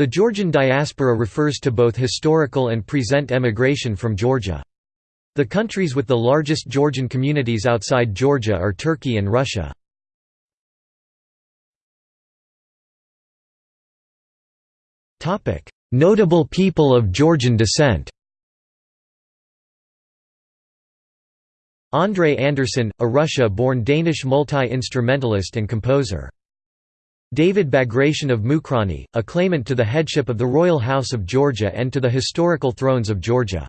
The Georgian diaspora refers to both historical and present emigration from Georgia. The countries with the largest Georgian communities outside Georgia are Turkey and Russia. Notable people of Georgian descent André Andersson, a Russia-born Danish multi-instrumentalist and composer. David Bagration of Mukrani, a claimant to the headship of the royal house of Georgia and to the historical thrones of Georgia.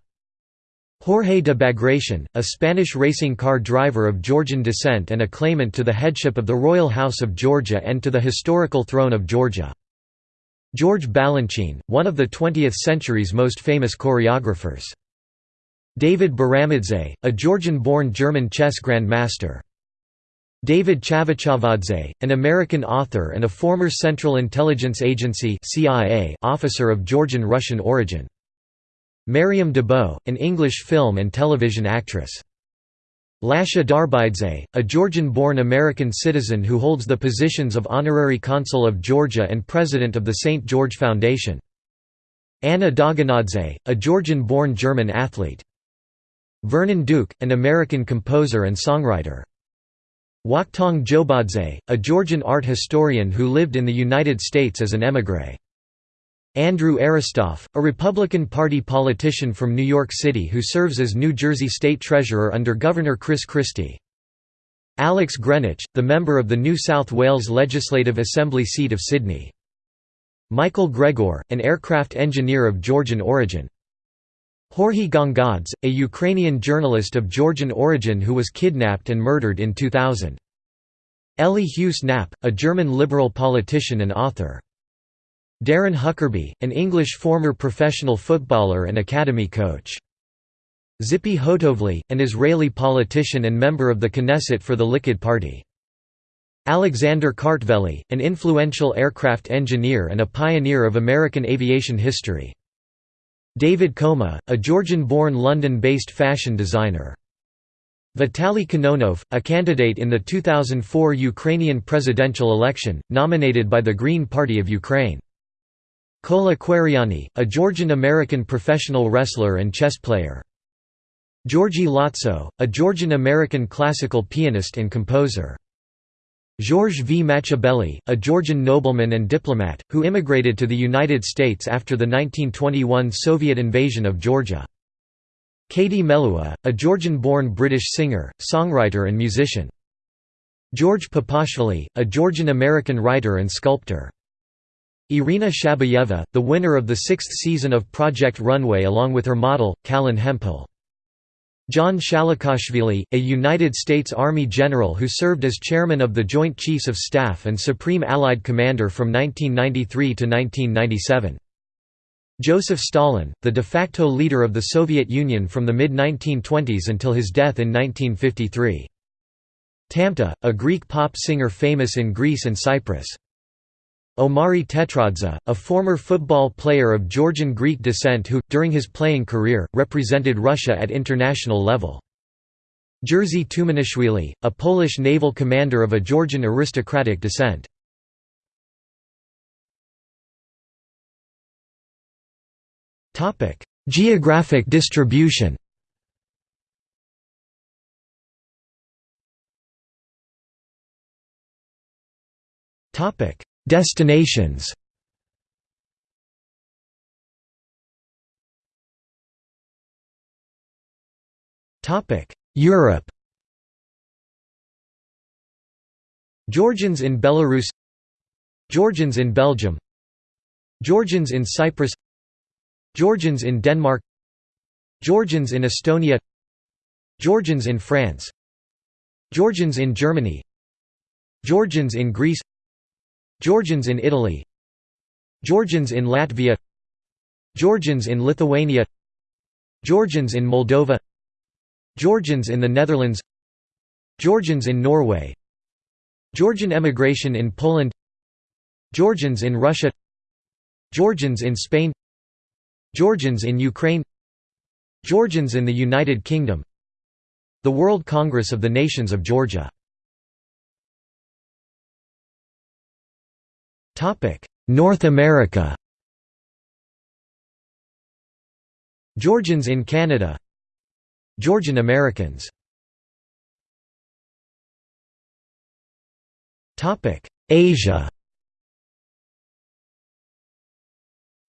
Jorge de Bagration, a Spanish racing car driver of Georgian descent and a claimant to the headship of the royal house of Georgia and to the historical throne of Georgia. George Balanchine, one of the 20th century's most famous choreographers. David Baramidze, a Georgian-born German chess grandmaster. David Chavchavadze, an American author and a former Central Intelligence Agency CIA officer of Georgian-Russian origin. Maryam d'Abo, an English film and television actress. Lasha Darbidze, a Georgian-born American citizen who holds the positions of Honorary Consul of Georgia and President of the St. George Foundation. Anna Dogonadze, a Georgian-born German athlete. Vernon Duke, an American composer and songwriter. Wachtang Djobadze, a Georgian art historian who lived in the United States as an émigré. Andrew Aristoff, a Republican Party politician from New York City who serves as New Jersey State Treasurer under Governor Chris Christie. Alex Greenwich, the member of the New South Wales Legislative Assembly seat of Sydney. Michael Gregor, an aircraft engineer of Georgian origin. Jorge Gongadze, a Ukrainian journalist of Georgian origin who was kidnapped and murdered in 2000. Elly Heuss-Knapp, a German liberal politician and author. Darren Huckerby, an English former professional footballer and academy coach. Tzipi Hotovely, an Israeli politician and member of the Knesset for the Likud Party. Alexander Kartveli, an influential aircraft engineer and a pioneer of American aviation history. David Koma, a Georgian-born London-based fashion designer. Vitaly Kononov, a candidate in the 2004 Ukrainian presidential election, nominated by the Green Party of Ukraine. Kola Kwariani, a Georgian-American professional wrestler and chess player. Georgi Latso, a Georgian-American classical pianist and composer. Georges V. Matchabelli, a Georgian nobleman and diplomat, who immigrated to the United States after the 1921 Soviet invasion of Georgia. Katie Melua, a Georgian-born British singer, songwriter and musician. George Papashvili, a Georgian-American writer and sculptor. Irina Shabayeva, the winner of the sixth season of Project Runway along with her model, Kalin Hemphill. John Shalikashvili, a United States Army general who served as chairman of the Joint Chiefs of Staff and Supreme Allied Commander from 1993 to 1997. Joseph Stalin, the de facto leader of the Soviet Union from the mid-1920s until his death in 1953. Tamta, a Greek pop singer famous in Greece and Cyprus. Omari Tetradze, a former football player of Georgian Greek descent who, during his playing career, represented Russia at international level. Jerzy Tumanishvili, a Polish naval commander of a Georgian aristocratic descent. Geographic distribution Topic Destinations. Europe. Georgians in Belarus. Georgians in Belgium. Georgians in Cyprus. Georgians in Denmark. Georgians in Estonia. Georgians in France. Georgians in Germany. Georgians in Greece Georgians in Italy Georgians in Latvia Georgians in Lithuania Georgians in Moldova Georgians in the Netherlands Georgians in Norway Georgian emigration in Poland Georgians in Russia Georgians in Spain Georgians in Ukraine Georgians in the United Kingdom The World Congress of the Nations of Georgia North America. Georgians in Canada. Georgian Americans. Asia.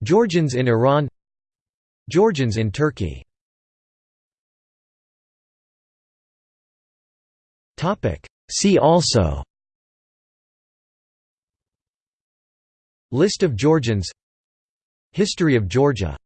Georgians in Iran. Georgians in Turkey. See also. List of Georgians. History of Georgia